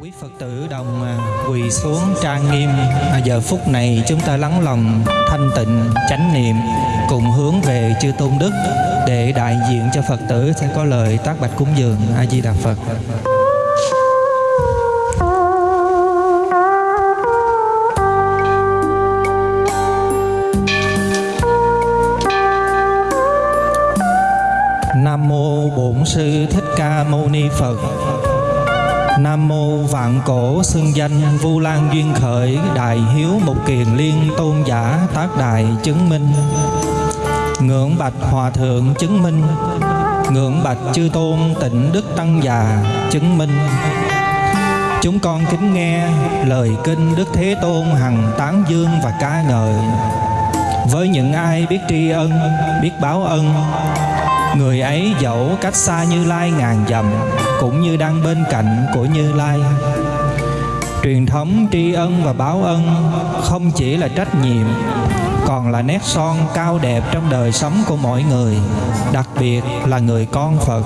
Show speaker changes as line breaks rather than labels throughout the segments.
Quý Phật tử đồng à, quỳ xuống trang nghiêm. À, Giờ phút này chúng ta lắng lòng thanh tịnh chánh niệm Cùng hướng về chư Tôn Đức Để đại diện cho Phật tử sẽ có lời tác bạch cúng dường A-di-đà Phật. Vạn cổ xưng danh Vu Lan duyên khởi Đại hiếu một kiền liên tôn giả tác đại chứng minh. Ngưỡng bạch hòa thượng chứng minh. Ngưỡng bạch chư tôn tịnh đức tăng già chứng minh. Chúng con kính nghe lời kinh Đức Thế Tôn hằng tán dương và ca ngợi. Với những ai biết tri ân, biết báo ân Người ấy dẫu cách xa Như Lai ngàn dặm, Cũng như đang bên cạnh của Như Lai. Truyền thống tri ân và báo ân Không chỉ là trách nhiệm, Còn là nét son cao đẹp trong đời sống của mỗi người, Đặc biệt là người con Phật.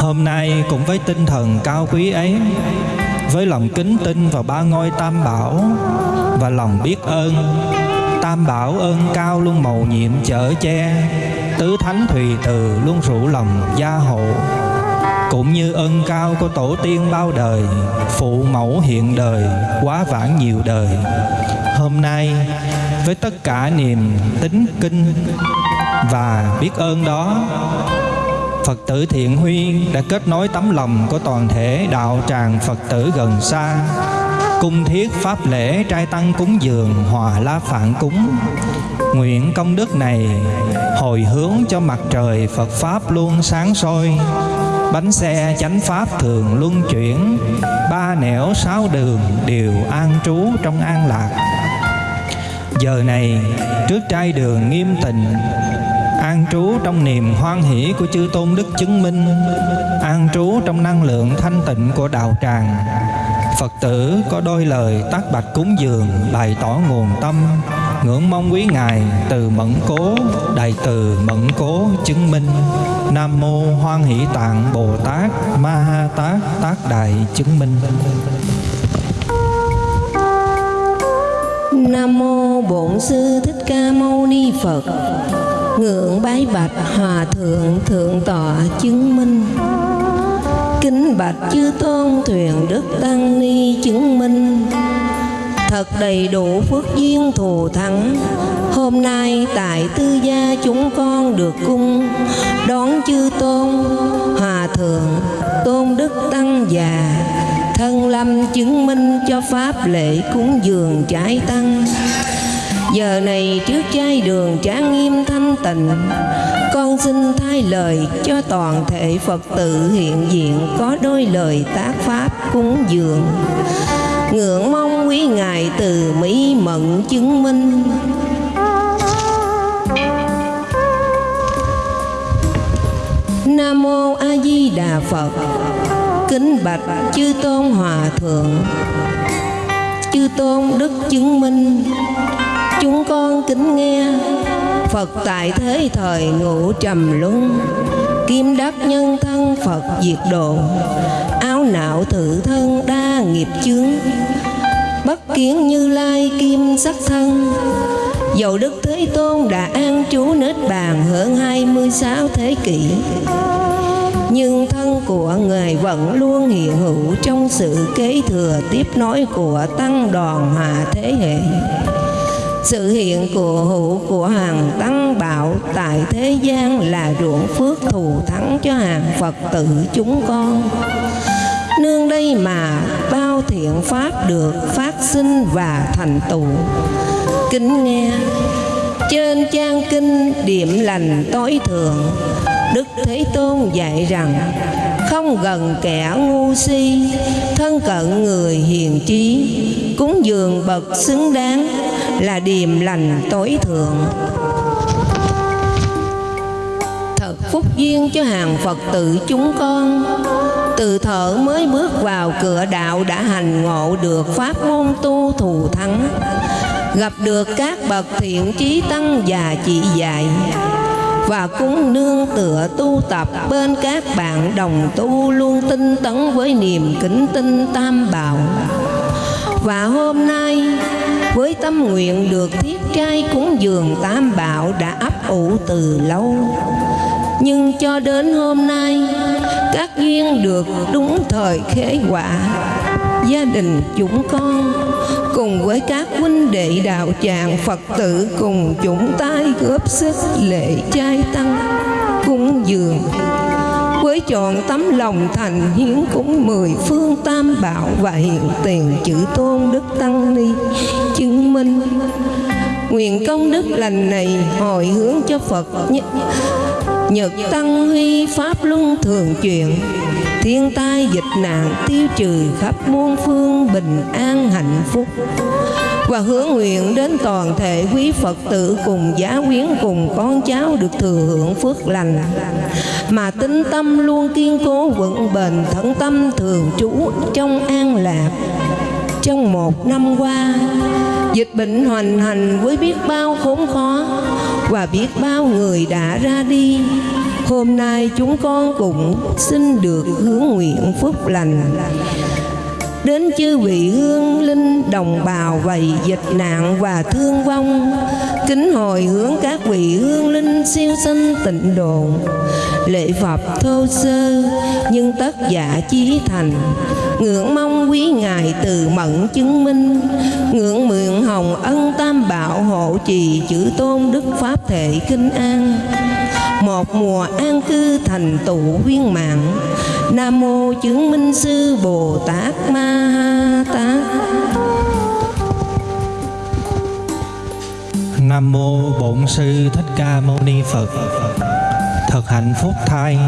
Hôm nay cũng với tinh thần cao quý ấy, Với lòng kính tin vào ba ngôi tam bảo Và lòng biết ơn, Tam bảo ơn cao luôn màu nhiệm chở che Tứ thánh thùy từ luôn rủ lòng gia hộ. Cũng như ân cao của tổ tiên bao đời, Phụ mẫu hiện đời, quá vãng nhiều đời. Hôm nay, với tất cả niềm tính kinh Và biết ơn đó, Phật tử Thiện Huy đã kết nối tấm lòng của toàn thể đạo tràng Phật tử gần xa Cung thiết pháp lễ trai tăng cúng dường, hòa la phản cúng. Nguyện công đức này hồi hướng cho mặt trời Phật Pháp luôn sáng soi. Bánh xe chánh Pháp thường luân chuyển, Ba nẻo sáu đường đều an trú trong an lạc. Giờ này, trước trai đường nghiêm tịnh, An trú trong niềm hoan hỷ của chư tôn đức chứng minh, An trú trong năng lượng thanh tịnh của đạo tràng, Phật tử có đôi lời tác bạch cúng dường, bày tỏ nguồn tâm ngưỡng mong quý ngài từ mẫn cố, đại từ mẫn cố chứng minh nam mô hoan hỷ tạng bồ tát ma ha tát tác đại chứng minh
Nam mô Bổn sư Thích Ca Mâu Ni Phật. Ngưỡng bái bạch Hòa thượng thượng tọa chứng minh. Kính bạch chư tôn thuyền đức tăng ni chứng minh. Thật đầy đủ phước duyên thù thắng. Hôm nay tại tư gia chúng con được cung, Đón chư tôn, Hòa thượng, Tôn đức tăng già. Thân lâm chứng minh cho pháp lễ cúng dường trái tăng. Giờ này trước chai đường trang nghiêm thanh tịnh, Con xin thay lời cho toàn thể Phật tử hiện diện Có đôi lời tác pháp cúng dường. Ngưỡng mong ngài từ mỹ mận chứng minh Nam mô A Di Đà Phật. Kính bạch chư tôn hòa thượng. Chư tôn đức chứng minh. Chúng con kính nghe Phật tại thế thời ngũ trầm luân Kim đắc nhân thân Phật diệt độ Áo não thử thân đa nghiệp chướng Bất kiến như lai kim sắc thân. Dầu Đức Thế Tôn đã an trú nết bàn hơn 26 thế kỷ. Nhưng thân của Người vẫn luôn hiện hữu trong sự kế thừa tiếp nối của tăng đoàn hòa thế hệ. Sự hiện của hữu của hàng tăng bảo tại thế gian là ruộng phước thù thắng cho hàng Phật tử chúng con. Nương đây mà bao thiện pháp được phát sinh và thành tựu. Kính nghe, trên trang kinh điểm lành tối thượng, Đức Thế Tôn dạy rằng, không gần kẻ ngu si, thân cận người hiền trí, cúng dường bậc xứng đáng là điềm lành tối thượng phúc duyên cho hàng phật tử chúng con. Từ thở mới bước vào cửa đạo đã hành ngộ được pháp môn tu thù thắng. Gặp được các bậc thiện trí tăng và chỉ dạy. Và cũng nương tựa tu tập bên các bạn đồng tu luôn tinh tấn với niềm kính tinh tam bảo. Và hôm nay, với tâm nguyện được thiết trai cúng dường tam bảo đã ấp ủ từ lâu nhưng cho đến hôm nay, các duyên được đúng thời khế quả gia đình chúng con cùng với các huynh đệ đạo tràng Phật tử cùng chúng tay góp sức lễ trai tăng, cúng dường. Với chọn tấm lòng thành hiến cúng mười phương tam bảo và hiện tiền chữ tôn đức tăng ni chứng minh. Nguyện công đức lành này hồi hướng cho Phật nhất. Nhật tăng huy pháp luân thường chuyển Thiên tai dịch nạn tiêu trừ khắp muôn phương bình an hạnh phúc. Và hướng nguyện đến toàn thể quý Phật tử cùng giá quyến cùng con cháu được thừa hưởng phước lành. Mà tính tâm luôn kiên cố vững bền, thẫn tâm thường trú trong an lạc trong một năm qua. Dịch bệnh hoành hành với biết bao khốn khó và biết bao người đã ra đi. Hôm nay chúng con cũng xin được hướng nguyện phúc lành đến chư vị hương linh đồng bào vầy dịch nạn và thương vong, kính hồi hướng các vị hương linh siêu sinh tịnh độ lễ phật thô sơ, nhưng tất giả chí thành. Ngưỡng mong quý ngài từ mẫn chứng minh. Ngưỡng mượn hồng ân tam bảo hộ trì chữ tôn đức pháp thể kinh an một mùa an cư thành tựu viên mạng nam mô chứng minh sư bồ tát ma ha tát
Nam mô Bổn sư Thích Ca Mâu Ni Phật. Thật hạnh phúc thai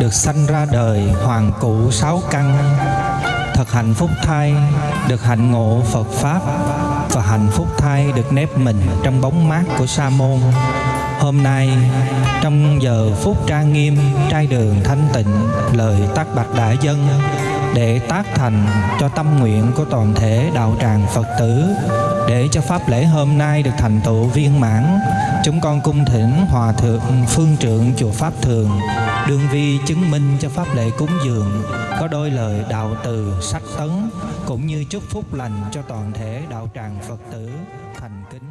được sanh ra đời hoàng cụ sáu căn. Thật hạnh phúc thai được hạnh ngộ Phật pháp và hạnh phúc thai được nép mình trong bóng mát của sa môn. Hôm nay, trong giờ phút trang nghiêm, trai đường thanh tịnh, lời tác bạch đại dân, để tác thành cho tâm nguyện của toàn thể đạo tràng Phật tử, để cho pháp lễ hôm nay được thành tựu viên mãn, chúng con cung thỉnh hòa thượng phương trượng chùa pháp thường đương vi chứng minh cho pháp lễ cúng dường, có đôi lời đạo từ sách tấn, cũng như chúc phúc lành cho toàn thể đạo tràng Phật tử, thành kính.